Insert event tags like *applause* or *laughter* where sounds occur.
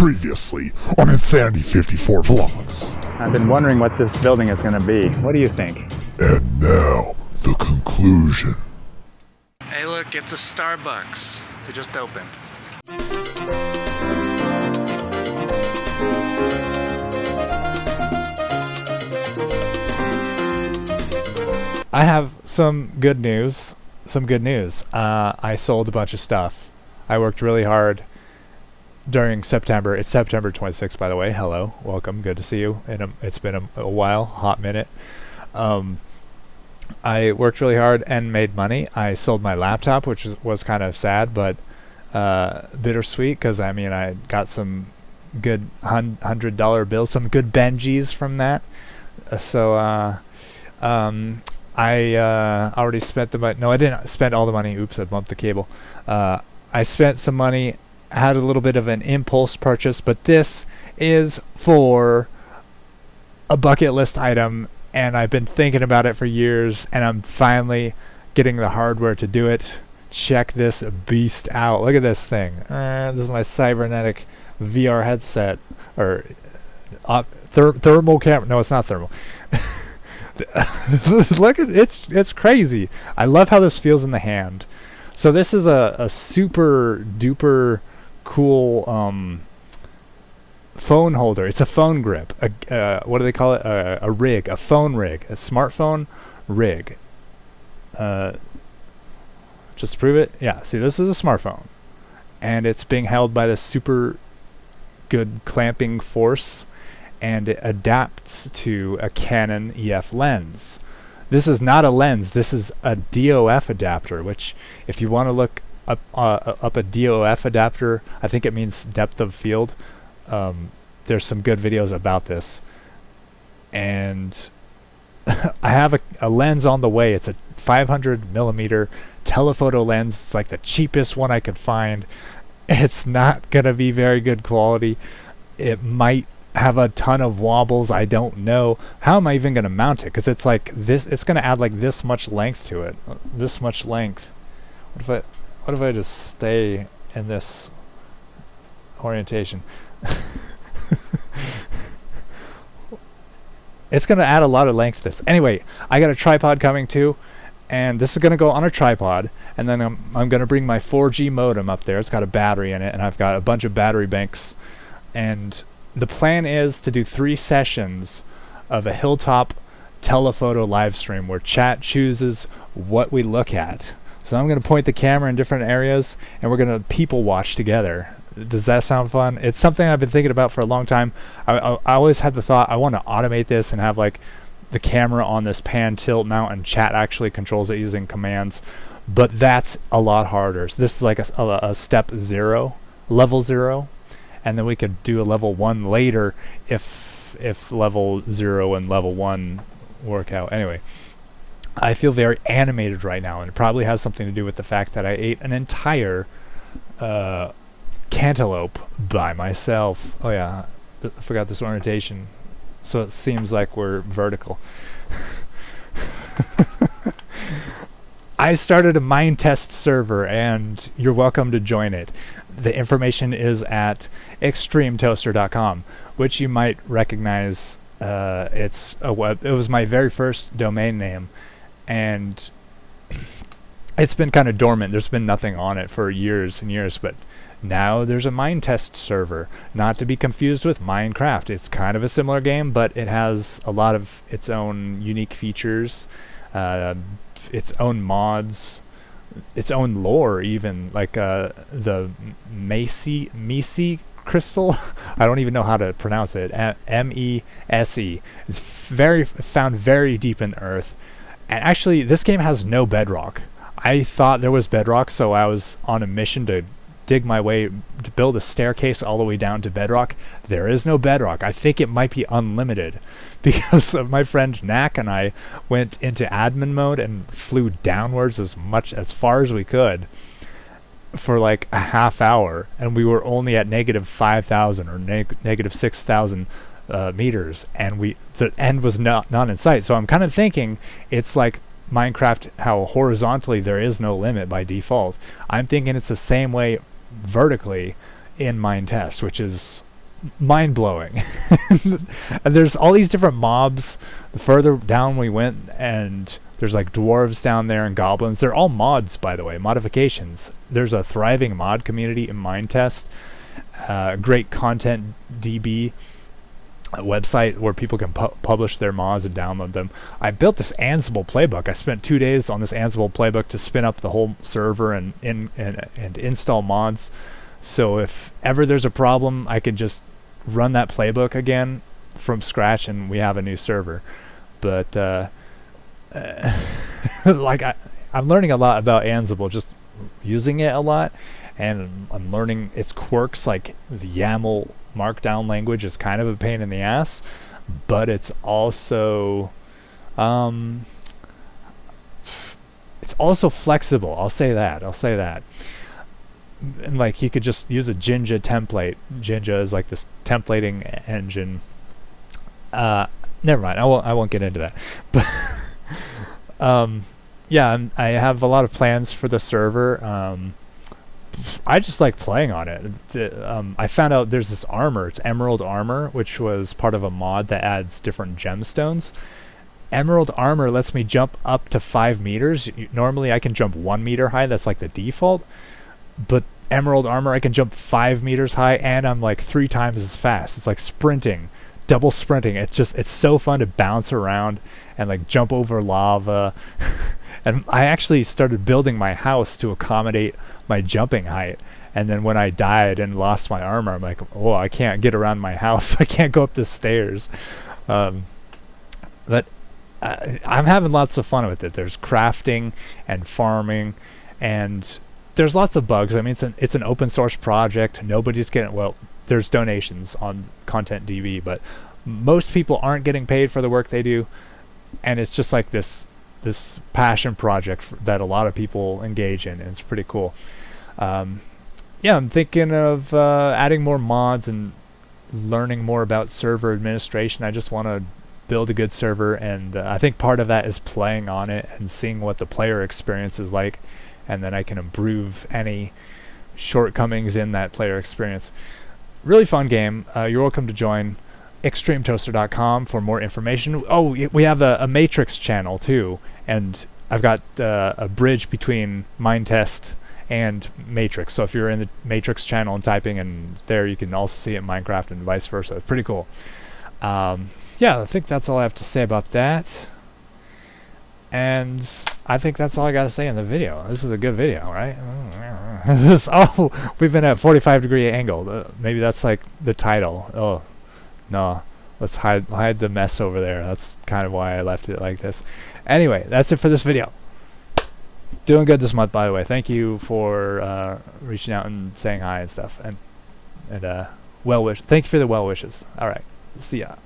Previously on Insanity 54 Vlogs. I've been wondering what this building is going to be. What do you think? And now, the conclusion. Hey look, it's a Starbucks. They just opened. I have some good news. Some good news. Uh, I sold a bunch of stuff. I worked really hard during September. It's September 26th, by the way. Hello, welcome. Good to see you. And it's been a, a, while, hot minute. Um, I worked really hard and made money. I sold my laptop, which was, was kind of sad, but uh, bittersweet because I mean I got some good hundred dollar bills, some good Benjis from that. Uh, so uh, um, I uh, already spent the money. No, I didn't spend all the money. Oops, I bumped the cable. Uh, I spent some money, had a little bit of an impulse purchase, but this is for a bucket list item, and I've been thinking about it for years, and I'm finally getting the hardware to do it. Check this beast out. Look at this thing. Uh, this is my cybernetic VR headset, or uh, ther- thermal camera. No, it's not thermal. *laughs* Look at it's it's crazy. I love how this feels in the hand. So this is a, a super duper cool um, phone holder. It's a phone grip. A, uh, what do they call it? A, a, rig, a phone rig, a smartphone rig. Uh, just to prove it, yeah. See, this is a smartphone, and it's being held by this super good clamping force and it adapts to a Canon EF lens. This is not a lens, this is a DOF adapter, which if you want to look up, uh, up a DOF adapter, I think it means depth of field. Um, there's some good videos about this. And *laughs* I have a, a lens on the way. It's a 500 millimeter telephoto lens. It's like the cheapest one I could find. *laughs* It's not going to be very good quality. It might have a ton of wobbles. I don't know. How am I even going to mount it? Because it's like this, it's going to add like this much length to it. Uh, this much length. What if I, what if I just stay in this orientation? *laughs* it's going to add a lot of length to this. Anyway, I got a tripod coming too. And this is going to go on a tripod, and then I'm, I'm going to bring my 4G modem up there. It's got a battery in it, and I've got a bunch of battery banks. And the plan is to do three sessions of a hilltop telephoto live stream where chat chooses what we look at. So I'm going to point the camera in different areas and we're going to people watch together. Does that sound fun? It's something I've been thinking about for a long time. I, I, I always had the thought I want to automate this and have like the camera on this pan tilt mount and chat actually controls it using commands. But that's a lot harder. So this is like a, a, a step zero, level zero and then we could do a level one later if if level zero and level one work out. Anyway, I feel very animated right now, and it probably has something to do with the fact that I ate an entire uh, cantaloupe by myself. Oh yeah, I forgot this orientation. So it seems like we're vertical. *laughs* I started a Minetest server, and you're welcome to join it the information is at extremetoaster.com, which you might recognize. Uh, it's a web. It was my very first domain name, and it's been kind of dormant. There's been nothing on it for years and years, but now there's a Minetest server, not to be confused with Minecraft. It's kind of a similar game, but it has a lot of its own unique features, uh, its own mods, its own lore even like uh, the Macy Mese crystal? *laughs* I don't even know how to pronounce it. M E S E. It's very found very deep in earth and actually this game has no bedrock. I thought there was bedrock so I was on a mission to dig my way to build a staircase all the way down to bedrock. There is no bedrock. I think it might be unlimited *laughs* because my friend Knack and I went into admin mode and flew downwards as much as far as we could for like a half hour, and we were only at negative 5,000 or neg- negative 6,000 uh, meters, and we the end was not not in sight. So I'm kind of thinking it's like Minecraft, how horizontally there is no limit by default. I'm thinking it's the same way vertically in Minetest, which is mind blowing. *laughs* and there's all these different mobs. The further down we went, and there's like dwarves down there and goblins. They're all mods, by the way, modifications. There's a thriving mod community in Minetest. Uh, great content DB a website where people can pu- publish their mods and download them. I built this Ansible playbook. I spent two days on this Ansible playbook to spin up the whole server and and, and install mods. So if ever there's a problem, I can just run that playbook again from scratch, and we have a new server. But uh, uh, *laughs* like I, I'm learning a lot about Ansible, just using it a lot, and I'm learning its quirks, like the YAML markdown language is kind of a pain in the ass, but it's also um, it's also flexible. I'll say that. I'll say that. And like you could just use a Jinja template. Jinja is like this templating engine. Uh, never mind. I won't. I won't get into that. But *laughs* um, yeah, I'm, i have a lot of plans for the server. Um, I just like playing on it. The, um, I found out there's this armor. It's Emerald Armor, which was part of a mod that adds different gemstones. Emerald Armor lets me jump up to five meters. Normally, I can jump one meter high. That's like the default. But Emerald Armor, I can jump five meters high, and I'm like three times as fast. It's like sprinting, double sprinting. It's just it's so fun to bounce around and like jump over lava. *laughs* and I actually started building my house to accommodate my jumping height. And then when I died and lost my armor, I'm like, oh, I can't get around my *laughs* house. I can't go up the stairs. Um, but uh, I'm having lots of fun with it. There's crafting and farming, and there's lots of bugs. I mean, it's an it's an open source project. Nobody's getting well. There's donations on Content DB, but most people aren't getting paid for the work they do, and it's just like this this passion project that a lot of people engage in, and it's pretty cool. Um, yeah, I'm thinking of uh, adding more mods and learning more about server administration. I just want to build a good server, and uh, I think part of that is playing on it and seeing what the player experience is like, and then I can improve any shortcomings in that player experience. Really fun game. Uh, you're welcome to join extremetoaster.com for more information. Oh, we have a, a Matrix channel too, and I've got uh, a bridge between Minetest and Matrix. So if you're in the Matrix channel and typing in there, you can also see it in Minecraft and vice versa. It's pretty cool. Um, yeah, I think that's all I have to say about that. And I think that's all I got to say in the video. This is a good video, right? *laughs* this, oh, we've been at 45 degree angle. Uh, maybe that's like the title. Oh, no, let's hide hide the mess over there. That's kind of why I left it like this. Anyway, that's it for this video. Doing good this month, by the way. Thank you for uh, reaching out and saying hi and stuff, and and uh, well wish. Thank you for the well wishes. All right, see ya.